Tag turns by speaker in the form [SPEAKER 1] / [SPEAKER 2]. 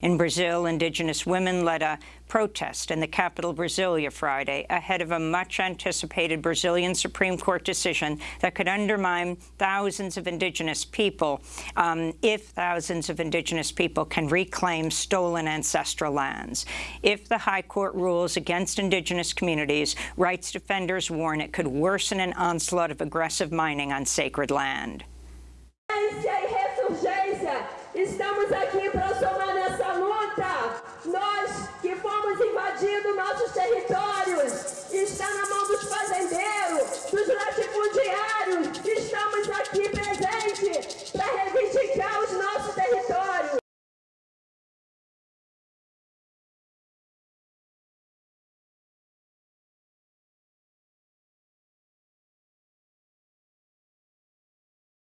[SPEAKER 1] In Brazil, indigenous women led a protest in the capital, Brasilia, Friday, ahead of a much-anticipated Brazilian Supreme Court decision that could undermine thousands of indigenous people um, if thousands of indigenous people can reclaim stolen ancestral lands. If the High Court rules against indigenous communities, rights defenders warn it could worsen an onslaught of aggressive mining on sacred land.
[SPEAKER 2] invadindo.